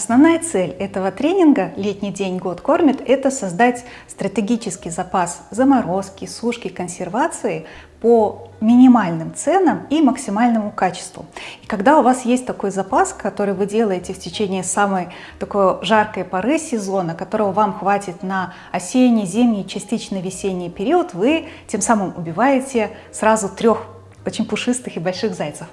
Основная цель этого тренинга «Летний день год кормит» – это создать стратегический запас заморозки, сушки, консервации по минимальным ценам и максимальному качеству. И когда у вас есть такой запас, который вы делаете в течение самой такой жаркой поры сезона, которого вам хватит на осенний, зимний, частично весенний период, вы тем самым убиваете сразу трех очень пушистых и больших зайцев.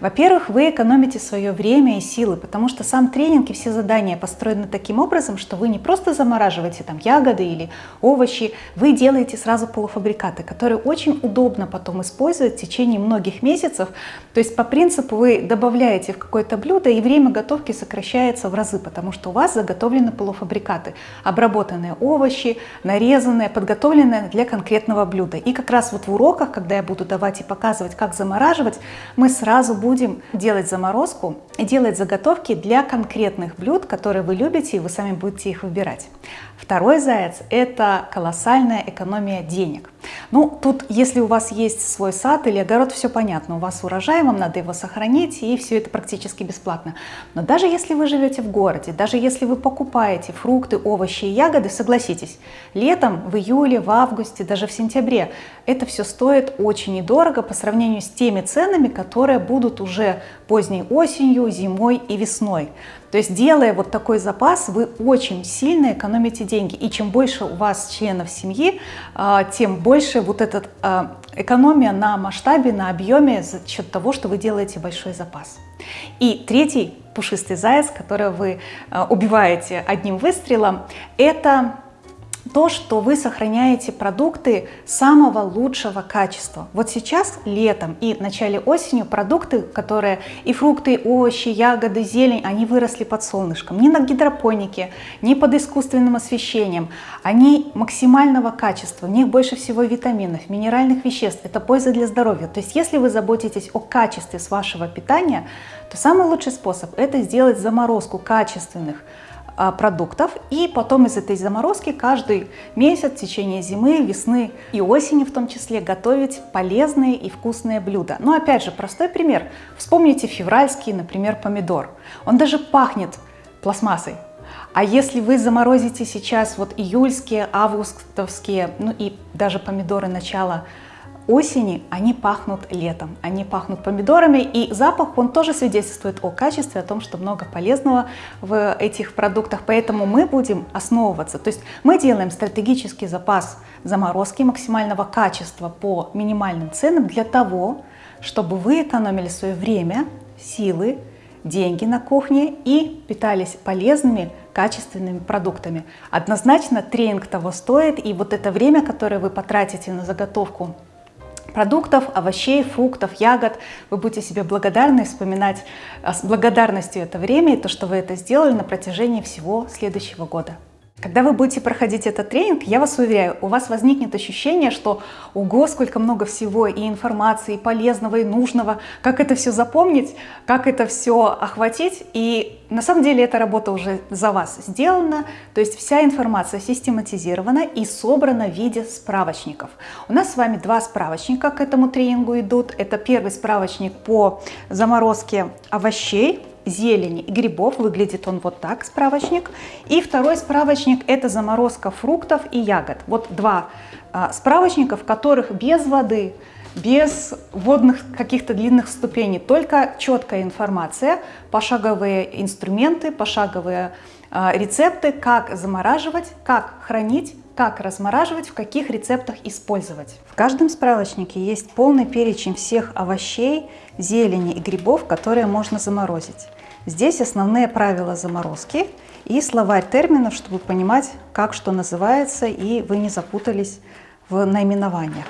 Во-первых, вы экономите свое время и силы, потому что сам тренинг и все задания построены таким образом, что вы не просто замораживаете там ягоды или овощи, вы делаете сразу полуфабрикаты, которые очень удобно потом использовать в течение многих месяцев. То есть по принципу вы добавляете в какое-то блюдо, и время готовки сокращается в разы, потому что у вас заготовлены полуфабрикаты, обработанные овощи, нарезанные, подготовленные для конкретного блюда. И как раз вот в уроках, когда я буду давать и показывать, рассказывать, как замораживать, мы сразу будем делать заморозку и делать заготовки для конкретных блюд, которые вы любите, и вы сами будете их выбирать. Второй заяц – это колоссальная экономия денег. Ну, тут, если у вас есть свой сад или огород, все понятно. У вас урожай, вам надо его сохранить, и все это практически бесплатно. Но даже если вы живете в городе, даже если вы покупаете фрукты, овощи и ягоды, согласитесь, летом, в июле, в августе, даже в сентябре, это все стоит очень недорого по сравнению с теми ценами, которые будут уже поздней осенью, зимой и весной. То есть делая вот такой запас, вы очень сильно экономите деньги. И чем больше у вас членов семьи, а, тем больше вот эта экономия на масштабе, на объеме за счет того, что вы делаете большой запас. И третий пушистый заяц, который вы а, убиваете одним выстрелом, это то, что вы сохраняете продукты самого лучшего качества. Вот сейчас, летом и в начале осени, продукты, которые и фрукты, и овощи, ягоды, зелень, они выросли под солнышком. Ни на гидропонике, ни под искусственным освещением. Они максимального качества, в них больше всего витаминов, минеральных веществ. Это польза для здоровья. То есть, если вы заботитесь о качестве с вашего питания, то самый лучший способ – это сделать заморозку качественных продуктов и потом из этой заморозки каждый месяц в течение зимы, весны и осени в том числе готовить полезные и вкусные блюда. Но опять же, простой пример. Вспомните февральский, например, помидор. Он даже пахнет пластмассой. А если вы заморозите сейчас вот июльские, августовские, ну и даже помидоры начала осени они пахнут летом, они пахнут помидорами, и запах, он тоже свидетельствует о качестве, о том, что много полезного в этих продуктах, поэтому мы будем основываться, то есть мы делаем стратегический запас заморозки максимального качества по минимальным ценам для того, чтобы вы экономили свое время, силы, деньги на кухне и питались полезными, качественными продуктами. Однозначно тренинг того стоит, и вот это время, которое вы потратите на заготовку продуктов, овощей, фруктов, ягод. Вы будете себе благодарны, вспоминать а, с благодарностью это время и то, что вы это сделали на протяжении всего следующего года. Когда вы будете проходить этот тренинг, я вас уверяю, у вас возникнет ощущение, что ого, сколько много всего и информации, и полезного, и нужного, как это все запомнить, как это все охватить. И на самом деле эта работа уже за вас сделана, то есть вся информация систематизирована и собрана в виде справочников. У нас с вами два справочника к этому тренингу идут. Это первый справочник по заморозке овощей, зелени и грибов. Выглядит он вот так, справочник. И второй справочник – это заморозка фруктов и ягод. Вот два а, справочника, в которых без воды, без водных каких-то длинных ступеней, только четкая информация, пошаговые инструменты, пошаговые а, рецепты, как замораживать, как хранить, как размораживать, в каких рецептах использовать. В каждом справочнике есть полный перечень всех овощей, зелени и грибов, которые можно заморозить. Здесь основные правила заморозки и словарь терминов, чтобы понимать, как что называется, и вы не запутались в наименованиях.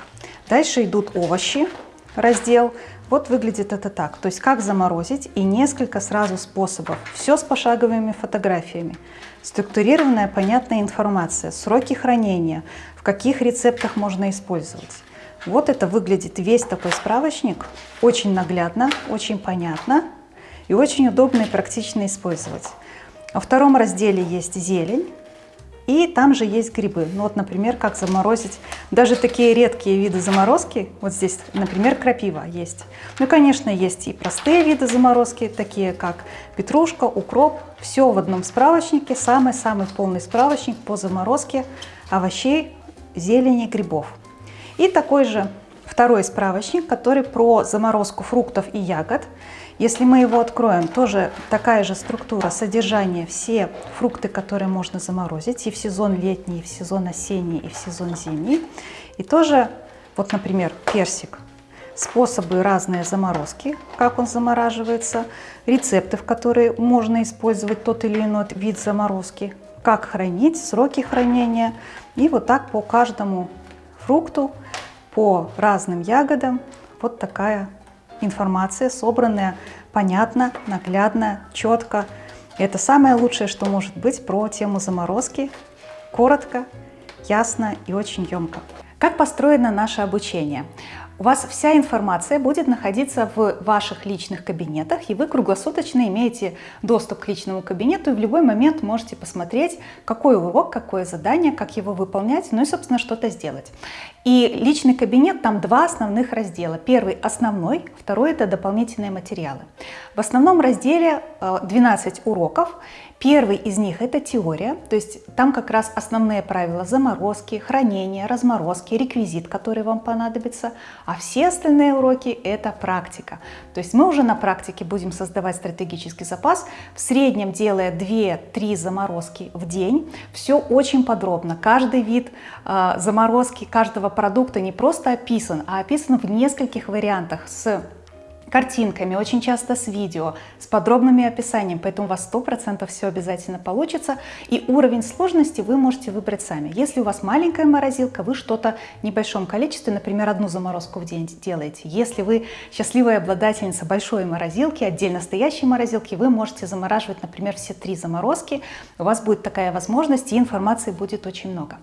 Дальше идут овощи, раздел. Вот выглядит это так. То есть как заморозить и несколько сразу способов. Все с пошаговыми фотографиями. Структурированная, понятная информация, сроки хранения, в каких рецептах можно использовать. Вот это выглядит весь такой справочник. Очень наглядно, очень понятно и очень удобно и практично использовать. Во втором разделе есть зелень. И там же есть грибы. Ну вот, например, как заморозить даже такие редкие виды заморозки. Вот здесь, например, крапива есть. Ну, конечно, есть и простые виды заморозки, такие как петрушка, укроп. Все в одном справочнике, самый-самый полный справочник по заморозке овощей, зелени, грибов. И такой же второй справочник, который про заморозку фруктов и ягод. Если мы его откроем, тоже такая же структура содержания, все фрукты, которые можно заморозить и в сезон летний, и в сезон осенний, и в сезон зимний. И тоже, вот, например, персик. Способы разные заморозки, как он замораживается, рецепты, в которые можно использовать тот или иной вид заморозки, как хранить, сроки хранения. И вот так по каждому фрукту, по разным ягодам вот такая информация, собранная, понятно, наглядно, четко. Это самое лучшее, что может быть про тему заморозки. Коротко, ясно и очень емко. Как построено наше обучение? У вас вся информация будет находиться в ваших личных кабинетах, и вы круглосуточно имеете доступ к личному кабинету, и в любой момент можете посмотреть, какой урок, какое задание, как его выполнять, ну и, собственно, что-то сделать. И личный кабинет, там два основных раздела. Первый основной, второй это дополнительные материалы. В основном разделе 12 э, уроков. Первый из них это теория, то есть там как раз основные правила заморозки, хранения, разморозки, реквизит, который вам понадобится, а все остальные уроки это практика. То есть мы уже на практике будем создавать стратегический запас, в среднем делая 2-3 заморозки в день. Все очень подробно, каждый вид э, заморозки каждого продукта не просто описан, а описан в нескольких вариантах с картинками, очень часто с видео, с подробными описанием, поэтому у вас 100% все обязательно получится. И уровень сложности вы можете выбрать сами. Если у вас маленькая морозилка, вы что-то в небольшом количестве, например, одну заморозку в день делаете. Если вы счастливая обладательница большой морозилки, отдельно стоящей морозилки, вы можете замораживать, например, все три заморозки. У вас будет такая возможность, и информации будет очень много.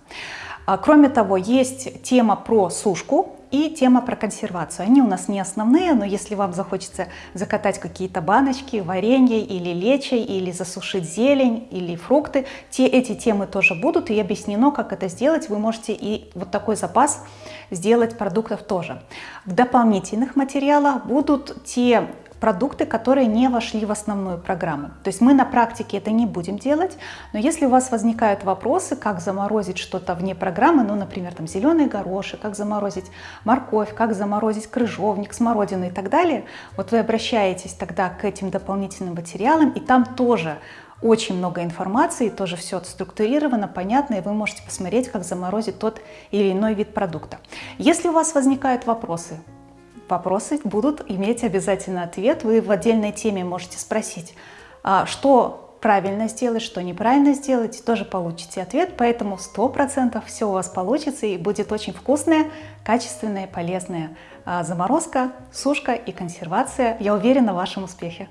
А, кроме того, есть тема про сушку и тема про консервацию. Они у нас не основные, но если вам захочется закатать какие-то баночки, варенье или лечи, или засушить зелень, или фрукты, те, эти темы тоже будут, и объяснено, как это сделать. Вы можете и вот такой запас сделать продуктов тоже. В дополнительных материалах будут те продукты, которые не вошли в основную программу. То есть мы на практике это не будем делать, но если у вас возникают вопросы, как заморозить что-то вне программы, ну, например, там зеленые гороши, как заморозить морковь, как заморозить крыжовник, смородину и так далее, вот вы обращаетесь тогда к этим дополнительным материалам, и там тоже очень много информации, тоже все структурировано, понятно, и вы можете посмотреть, как заморозить тот или иной вид продукта. Если у вас возникают вопросы, вопросы будут иметь обязательно ответ. Вы в отдельной теме можете спросить, а, что правильно сделать, что неправильно сделать, тоже получите ответ. Поэтому 100% все у вас получится и будет очень вкусная, качественная, полезная а, заморозка, сушка и консервация. Я уверена в вашем успехе.